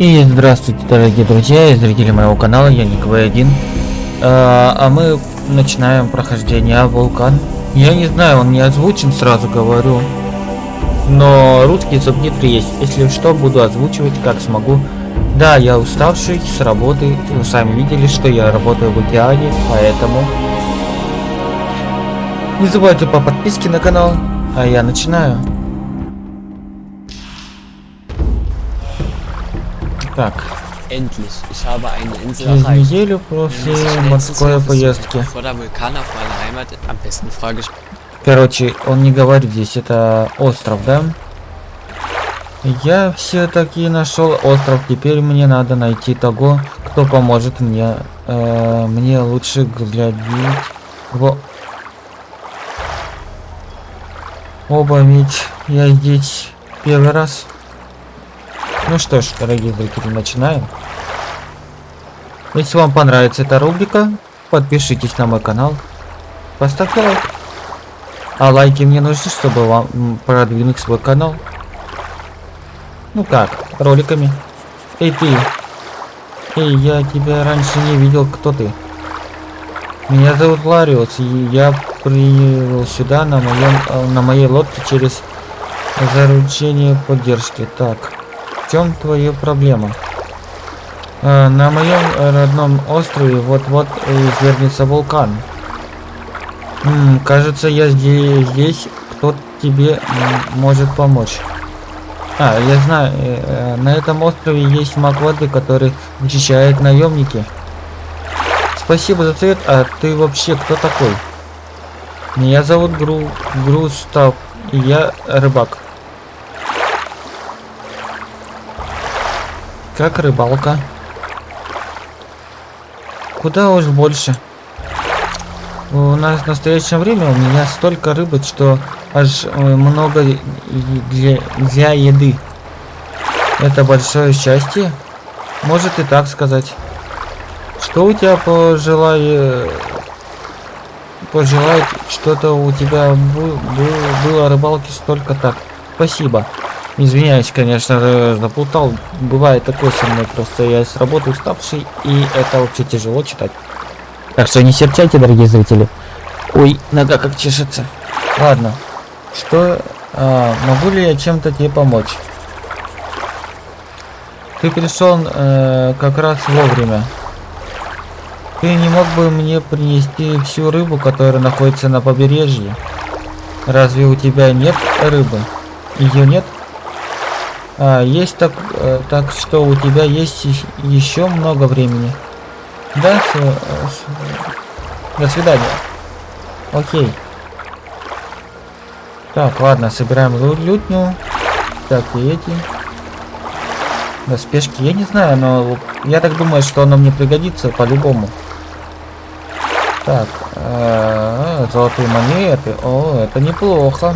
И здравствуйте, дорогие друзья и зрители моего канала, я Ник В1. А, а мы начинаем прохождение Вулкан. Я не знаю, он не озвучен, сразу говорю. Но русские субтитры есть. Если что, буду озвучивать, как смогу. Да, я уставший с работы. Вы сами видели, что я работаю в океане, поэтому... Не забывайте по подписке на канал. А я начинаю. Так, Endlich, ich habe eine Insel через erreicht. неделю после морской поездки. Короче, он не говорит здесь, это остров, да? Я все-таки нашел остров, теперь мне надо найти того, кто поможет мне. Э, мне лучше глядеть в оба, ведь я здесь первый раз. Ну что ж, дорогие зрители, начинаем. Если вам понравится эта рубрика, подпишитесь на мой канал, поставьте лайк. А лайки мне нужны, чтобы вам продвинуть свой канал. Ну как, роликами. Эй ты. Эй, я тебя раньше не видел, кто ты? Меня зовут Лариус, и я приехал сюда на моем э, на моей лодке через заручение поддержки. Так, в чем твоя проблема? Э, на моем родном острове вот-вот извернется вулкан. М, кажется, я здесь, здесь кто тебе может помочь. А, я знаю, э, э, на этом острове есть маг воды, который вычищает наемники. Спасибо за совет, а ты вообще кто такой? Меня зовут Гру... Грустав, и я рыбак. Как рыбалка? Куда уж больше. У нас в настоящее время у меня столько рыбы, что аж э, много для, для еды. Это большое счастье? Может и так сказать. Что у тебя пожелай... Пожелать что-то у тебя было рыбалки столько так. Спасибо. Извиняюсь, конечно, э, заплутал. Бывает такое со мной, просто я с работы уставший, и это вообще тяжело читать. Так что не серчайте, дорогие зрители. Ой, нога как чешется. Ладно. Что... а, могу ли я чем-то тебе помочь? Ты пришел э, как раз вовремя. Ты не мог бы мне принести всю рыбу, которая находится на побережье? Разве у тебя нет рыбы? Ее нет? А, есть так, э, так что у тебя есть еще много времени. Да, с- э, с- до свидания. Окей. Так, ладно, собираем лютню. Так, и эти. Доспешки, я не знаю, но я так думаю, что оно мне пригодится по-любому. Так, э, золотые монеты. О, это неплохо.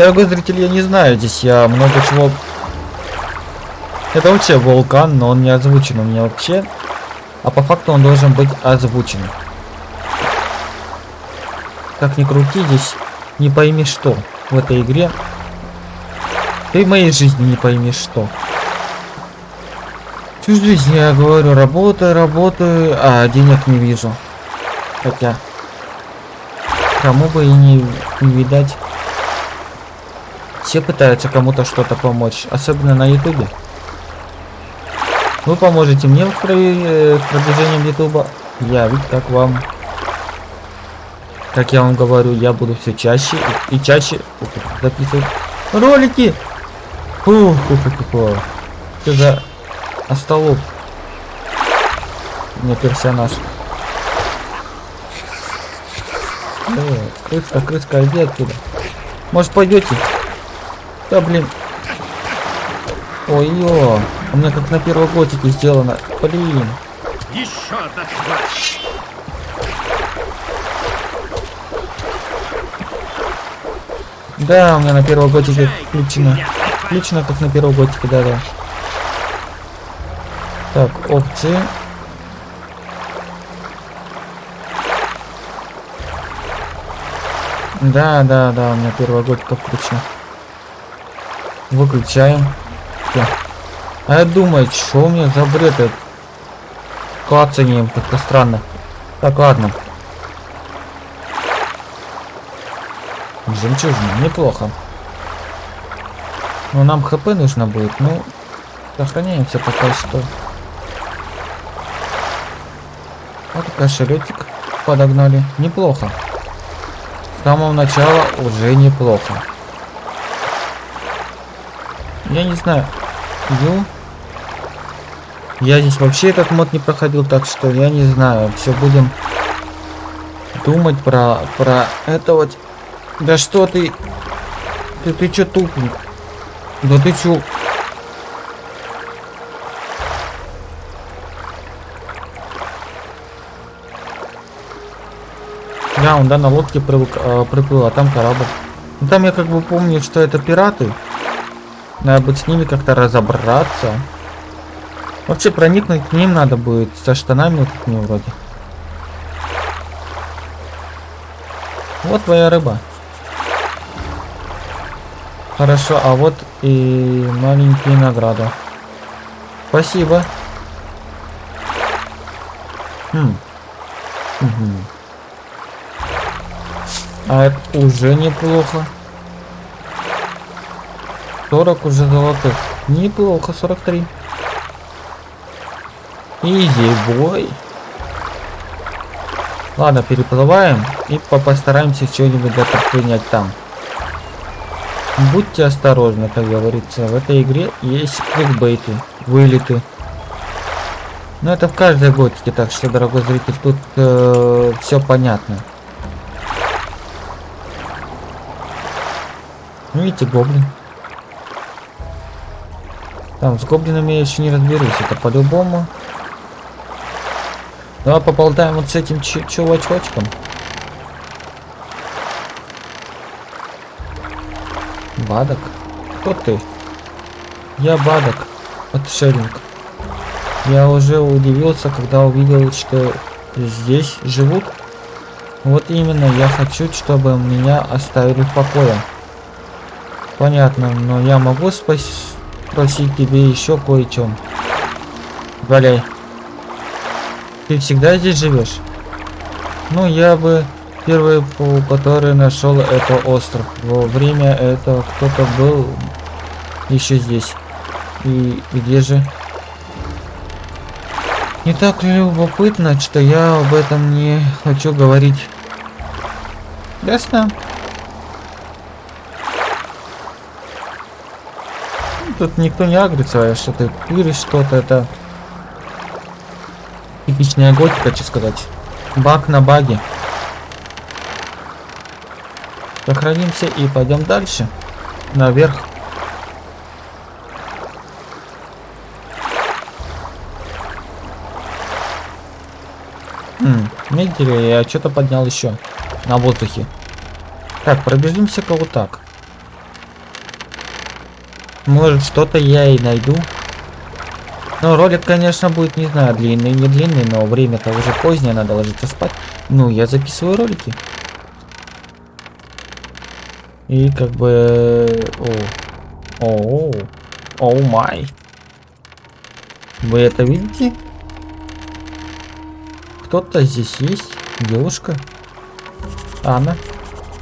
Дорогой зритель, я не знаю, здесь я много чего... Это вообще вулкан, но он не озвучен у меня вообще. А по факту он должен быть озвучен. Как ни крути, здесь не пойми что в этой игре. Ты в моей жизни не пойми что. Всю жизнь я говорю, работаю, работаю, а денег не вижу. Хотя, кому бы и не, не видать. Все пытаются кому-то что-то помочь, особенно на ютубе. Вы поможете мне в, э, продвижении ютуба. Я ведь как вам. Как я вам говорю, я буду все чаще и, чаще записывать ролики. Фу, фу, фу, фу. Что за остолоп? У персонаж. Э, крыска, крыска, иди отсюда. Может пойдете? Да блин. Ой-ё, у меня как на первой готике сделано. Блин. Еще одна тварь! Да, у меня на первой готике включено. Включено как на первой готике, да-да. Так, опции. Да, да, да, у меня первая готика включена. Выключаем. Всё. А я думаю, что у меня за бред это? Клацанием как-то странно. Так, ладно. Жемчужина, неплохо. Но нам хп нужно будет, ну, сохраняемся пока что. Вот кошелетик подогнали. Неплохо. С самого начала уже неплохо. Я не знаю. Ю. Я здесь вообще этот мод не проходил, так что я не знаю. Все будем думать про про это вот. Да что ты? Ты ты чё тупый? Да ты чё? Да, он да на лодке привык, э, приплыл, а там корабль. Ну, там я как бы помню, что это пираты. Надо будет с ними как-то разобраться. Вообще проникнуть к ним надо будет со штанами вот этими вроде. Вот твоя рыба. Хорошо, а вот и маленькие награды. Спасибо. Хм. Угу. А это уже неплохо. 40 уже золотых. Неплохо, 43. Изи бой. Ладно, переплываем и по постараемся что-нибудь предпринять там. Будьте осторожны, как говорится. В этой игре есть кликбейты, вылеты. Но это в каждой готике, так что, дорогой зритель, тут э, все понятно. Ну, видите, гоблин. Там с гоблинами я еще не разберусь, это по-любому. Давай поболтаем вот с этим чувачочком. Бадок? Кто ты? Я Бадок, отшельник. Я уже удивился, когда увидел, что здесь живут. Вот именно, я хочу, чтобы меня оставили в покое. Понятно, но я могу спросить тебе еще кое-чем. Валяй. Ты всегда здесь живешь? Ну, я бы первый, который нашел это остров. Во время этого кто-то был еще здесь. И где же? Не так любопытно, что я об этом не хочу говорить. Ясно? Тут никто не агрится, а что ты пыришь что-то, это типичная готика, хочу сказать. Баг на баге. Сохранимся и пойдем дальше. Наверх. Хм, видите ли, я что-то поднял еще на воздухе. Так, пробежимся-ка вот так. Может что-то я и найду. Но ролик, конечно, будет, не знаю, длинный, не длинный, но время-то уже позднее, надо ложиться спать. Ну, я записываю ролики. И как бы... О, о, о май. Вы это видите? Кто-то здесь есть? Девушка? Анна?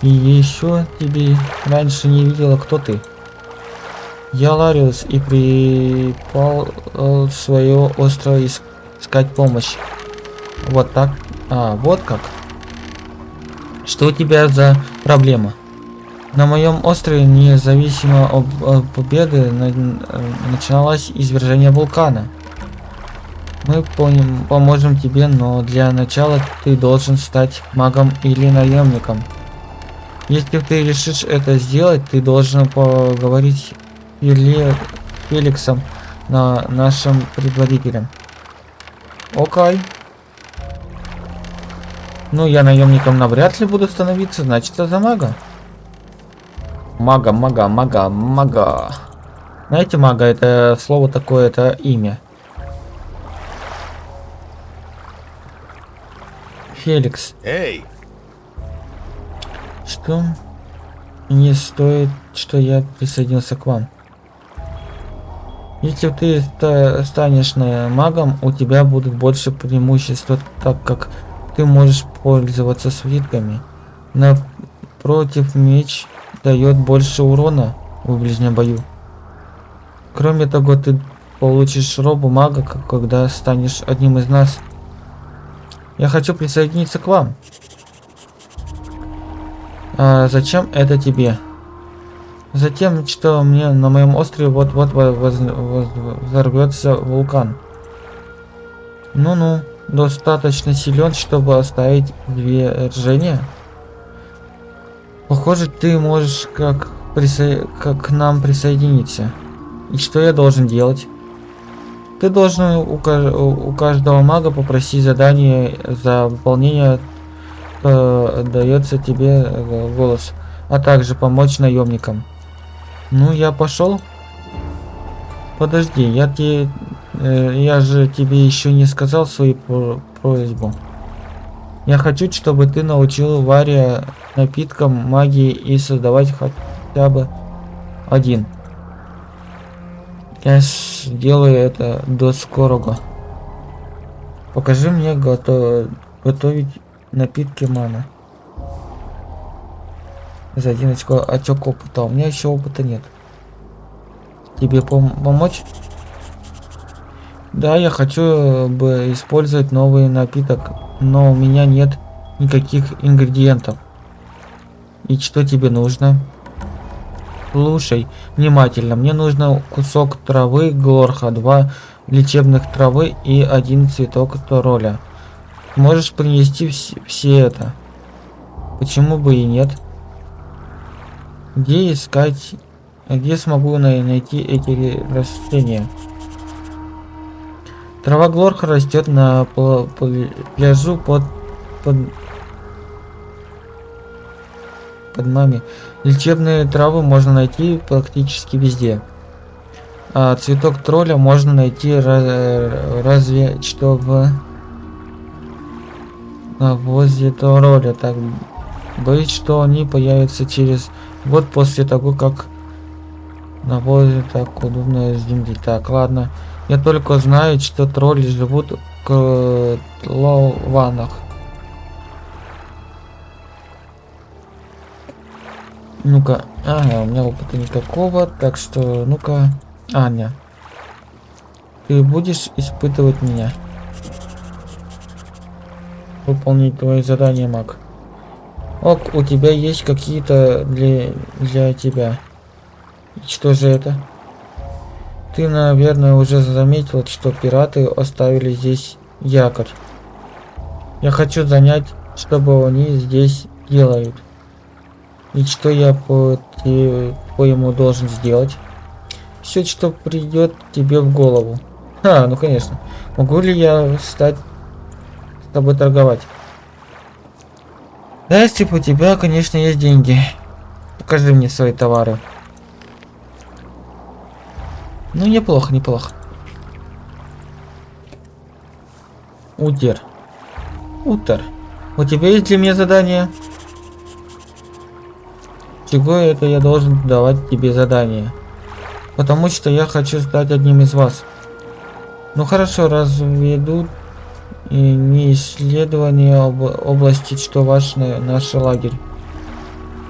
И еще тебе раньше не видела, кто ты. Я Лариус и припал э, свое острое искать помощь. Вот так. А, вот как. Что у тебя за проблема? На моем острове, независимо от, от победы, на, начиналось извержение вулкана. Мы помним, поможем тебе, но для начала ты должен стать магом или наемником. Если ты решишь это сделать, ты должен поговорить или Феликсом, на нашим предводителем. Окей. Ну, я наемником навряд ли буду становиться, значит, это за мага. Мага, мага, мага, мага. Знаете, мага, это слово такое, это имя. Феликс. Эй! Что? Не стоит, что я присоединился к вам. Если ты ста- станешь на магом, у тебя будут больше преимуществ, так как ты можешь пользоваться свитками. Напротив, меч дает больше урона в ближнем бою. Кроме того, ты получишь робу мага, когда станешь одним из нас. Я хочу присоединиться к вам. А зачем это тебе? Затем, что мне на моем острове вот-вот во- воз- взорвется вулкан. Ну-ну, достаточно силен, чтобы оставить движение. Похоже, ты можешь как, присо... как к нам присоединиться. И что я должен делать? Ты должен у, ка- у каждого мага попросить задание за выполнение э, дается тебе э, голос, а также помочь наемникам. Ну, я пошел. Подожди, я тебе, э, я же тебе еще не сказал свою про- просьбу. Я хочу, чтобы ты научил Варя напиткам магии и создавать хотя бы один. Я сделаю это до скорого. Покажи мне гото- готовить напитки мана. За один очко, очок опыта. У меня еще опыта нет. Тебе пом- помочь? Да, я хочу э, бы использовать новый напиток, но у меня нет никаких ингредиентов. И что тебе нужно? Слушай внимательно. Мне нужно кусок травы глорха, два лечебных травы и один цветок тороля. Можешь принести вс- все это? Почему бы и нет? Где искать? Где смогу най- найти эти растения? Трава глорха растет на пляжу под под под маме. Лечебные травы можно найти практически везде. А цветок тролля можно найти ра- разве что в возле тролля. Так боюсь, что они появятся через год после того, как на так удобно с земли. Так, ладно. Я только знаю, что тролли живут в лованах. Ну-ка, ага, у меня опыта никакого, так что, ну-ка, Аня, ты будешь испытывать меня? Выполнить твои задания, маг. Ок, у тебя есть какие-то для, для тебя. Что же это? Ты, наверное, уже заметил, что пираты оставили здесь якорь. Я хочу занять, чтобы они здесь делают. И что я по, те- по-ему должен сделать? Все, что придет тебе в голову. А, ну конечно. Могу ли я стать с тобой торговать? Да, если у тебя, конечно, есть деньги. Покажи мне свои товары. Ну, неплохо, неплохо. Утер. Утер. У тебя есть для меня задание? Чего это я должен давать тебе задание? Потому что я хочу стать одним из вас. Ну хорошо, разведу и не исследование об области, что ваш на- наш лагерь.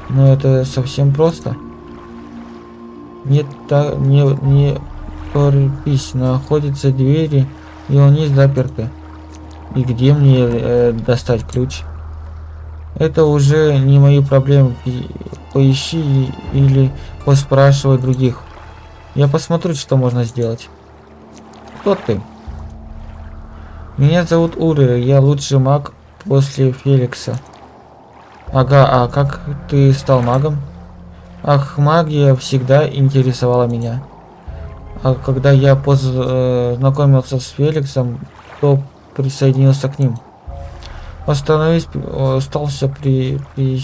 Но это совсем просто. Не та, не, не торопись, находятся двери, и они заперты. И где мне э, достать ключ? Это уже не мои проблемы. Поищи или поспрашивай других. Я посмотрю, что можно сделать. Кто ты? Меня зовут Ури, я лучший маг после Феликса. Ага, а как ты стал магом? Ах, магия всегда интересовала меня. А когда я познакомился с Феликсом, то присоединился к ним. Остановись, э, остался при, при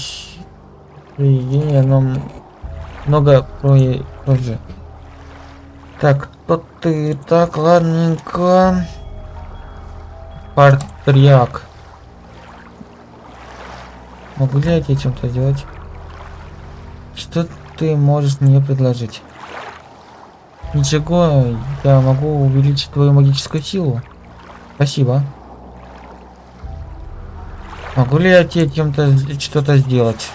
приведении, но много позже. Так, кто ты? Так, ладненько. Патриарх. Могу ли я тебе чем-то сделать? Что ты можешь мне предложить? Ничего, я могу увеличить твою магическую силу. Спасибо. Могу ли я тебе чем-то что-то сделать?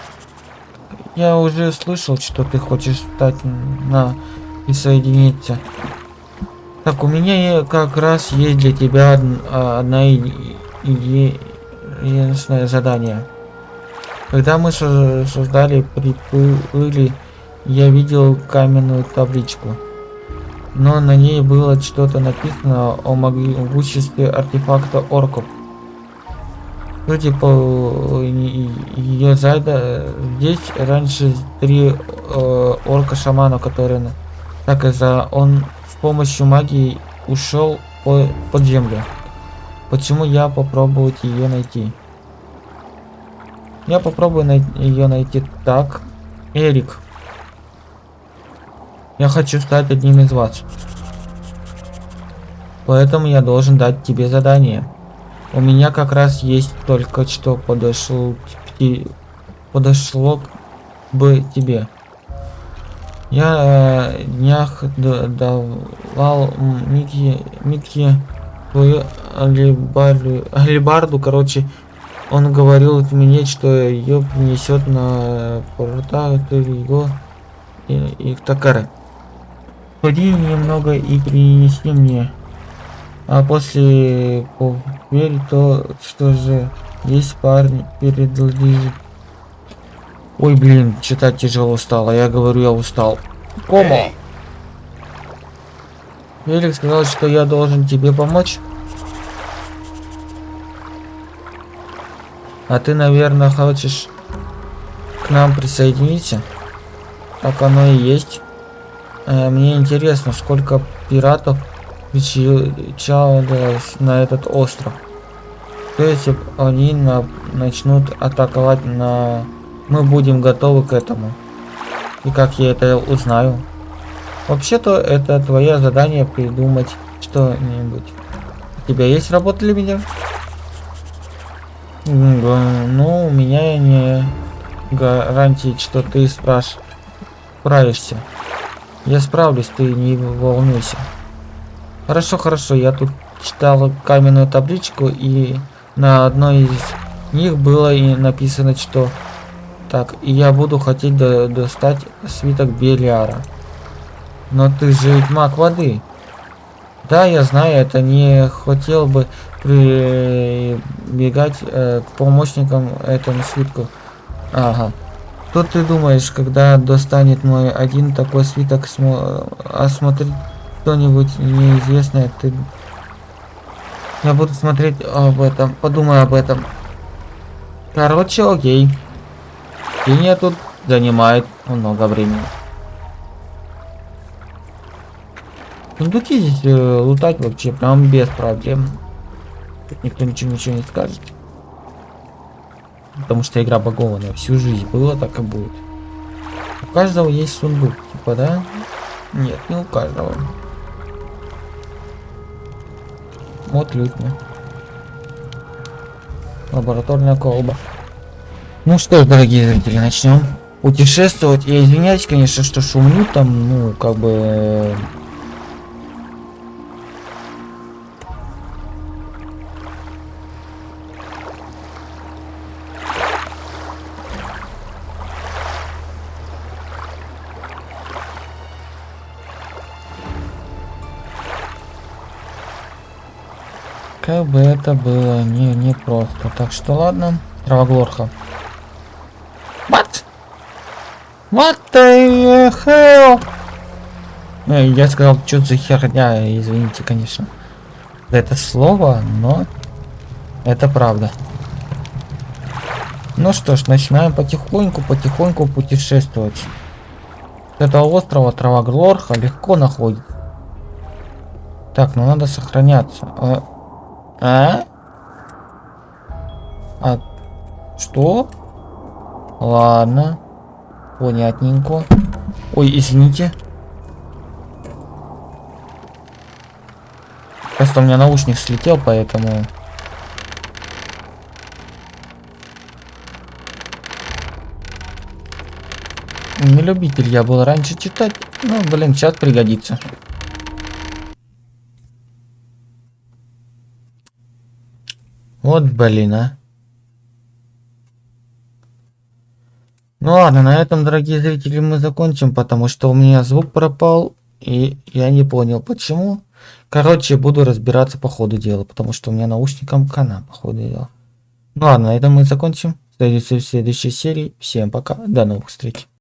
Я уже слышал, что ты хочешь стать на присоединиться. Так, у меня как раз есть для тебя а, и- единственное задание. Когда мы со- создали приплыли, я видел каменную табличку. Но на ней было что-то написано о могуществе артефакта орков. Судя по ее зайда, здесь раньше три э, орка-шамана, которые так и за он помощью магии ушел по, под землю. Почему я попробовать ее найти? Я попробую най- ее найти так. Эрик. Я хочу стать одним из вас. Поэтому я должен дать тебе задание. У меня как раз есть только что те- подошло бы тебе. Я э, днях давал Микки, Микки свою алибарду, алибарду, короче, он говорил мне, что ее принесет на порта его и, и в Такары. Ходи немного и принеси мне. А после поверь то, что же есть парень передлежит. Ой, блин, читать тяжело стало. Я говорю, я устал. Комо. Эй, Велик сказал, что я должен тебе помочь. А ты, наверное, хочешь к нам присоединиться? Так оно и есть. Э, Мне интересно, сколько пиратов причалилось на этот остров. То если они на- начнут атаковать на... Мы будем готовы к этому. И как я это узнаю? Вообще-то это твое задание придумать что-нибудь. У тебя есть работа для меня? Ну, у меня не гарантии, что ты спраш... справишься. Я справлюсь, ты не волнуйся. Хорошо, хорошо, я тут читал каменную табличку, и на одной из них было и написано, что... Так, и я буду хотеть до- достать свиток Белиара. Но ты же ведь маг воды. Да, я знаю, это не хотел бы прибегать э, к помощникам этому свитку. Ага. Что ты думаешь, когда достанет мой один такой свиток, смо- осмотреть что-нибудь неизвестное, ты... Я буду смотреть об этом, подумай об этом. Короче, окей. Чтение тут занимает много времени. Сундуки здесь э, лутать вообще прям без проблем. Тут никто ничего ничего не скажет. Потому что игра багованная. Всю жизнь было, так и будет. У каждого есть сундук, типа, да? Нет, не у каждого. Вот лютня. Лабораторная колба. Ну что ж, дорогие зрители, начнем путешествовать. Я извиняюсь, конечно, что шумлю там, ну, как бы... э, Как бы это было не, не просто. Так что ладно. Травоглорха. What? What the hell? Э, Я сказал, что за херня, извините, конечно. за Это слово, но это правда. Ну что ж, начинаем потихоньку, потихоньку путешествовать. С этого острова Травоглорха легко находит. Так, ну надо сохраняться. А? А? А что? Ладно. Понятненько. Ой, извините. Просто у меня наушник слетел, поэтому... Не любитель я был раньше читать, но, блин, сейчас пригодится. Вот блин, а. Ну ладно, на этом, дорогие зрители, мы закончим, потому что у меня звук пропал, и я не понял почему. Короче, буду разбираться по ходу дела, потому что у меня наушником кана по ходу дела. Ну ладно, на этом мы закончим. Встретимся в следующей серии. Всем пока, до новых встреч.